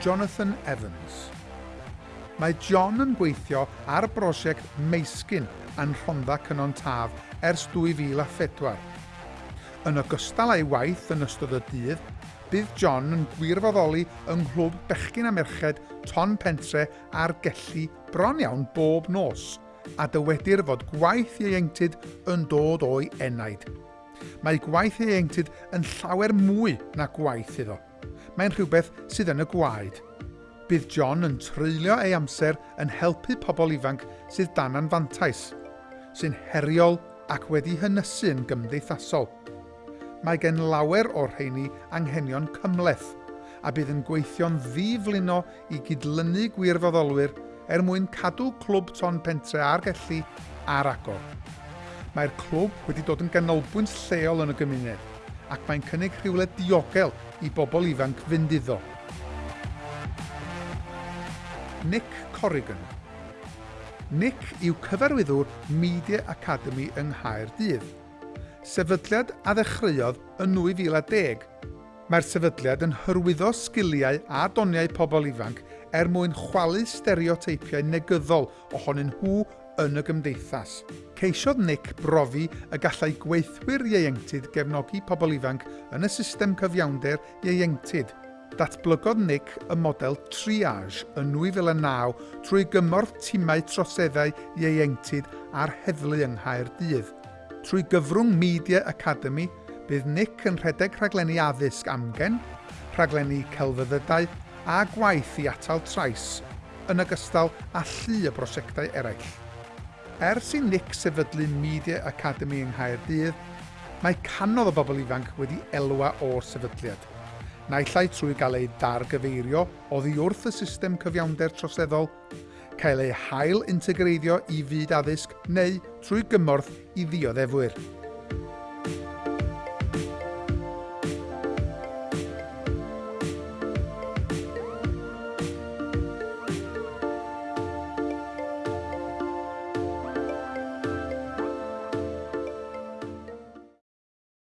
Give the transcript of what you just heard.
Jonathan Evans. Mae John yn gweithio ar brosiect Meisgyn yn Rhondda Cynon Taf ers 2004. Yn ogystal â'i waith yn ystod y dydd, bydd John yn gwirfoddoli yng nghlwb Bechgyn a Merched Ton Pentre a'r Gellu bron iawn bob nos, a dywedir fod gwaith ei ieuenctid yn dod o'i enaid. Mae gwaith ei ieuenctid yn llawer mwy na gwaith iddo mae'n rhywbeth sydd yn y gwaed. Bydd John yn treulio ei amser yn helpu pobl ifanc sydd dan anfantais, sy'n heriol ac wedi hynysu'n gymdeithasol. Mae gen lawer o'r rheini anghenion cymleth, a bydd yn gweithio'n ddiflino i gydlynu gwirfoddolwyr er mwyn cadw clwb ton pentre ar gellu ar agor. Mae'r clwb wedi dod yn ganolbwynt lleol yn y gymuned ac mae'n cynnig rhywle diogel i bobl ifanc fynd iddo. Nick Corrigan Nick yw cyfarwyddwr Media Academy yng Nghaerdydd. Sefydliad a ddechreuodd yn 2010. Mae'r sefydliad yn hyrwyddo sgiliau a doniau pobl ifanc er mwyn chwalu stereoteipiau negyddol ohonyn nhw yn y gymdeithas. Ceisiodd Nick brofi y gallai gweithwyr ieuenctid gefnogi pobl ifanc yn y system cyfiawnder ieuenctid. Datblygodd Nick y model triage yn 2009 trwy gymorth timau troseddau ieuenctid a'r heddlu yng Nghaerdydd. Trwy gyfrwng Media Academy, bydd Nick yn rhedeg rhaglenni addysg amgen, rhaglenni celfyddydau a gwaith i atal trais yn ogystal â llu y brosiectau eraill. Ers i Nick sefydlu Media Academy yng Nghaerdydd, mae canodd o bobl ifanc wedi elwa o'r sefydliad. Naillai trwy gael ei dargyfeirio oddi wrth y system cyfiawnder troseddol, cael ei hail integreiddio i fyd addysg neu trwy gymorth i ddioddefwyr.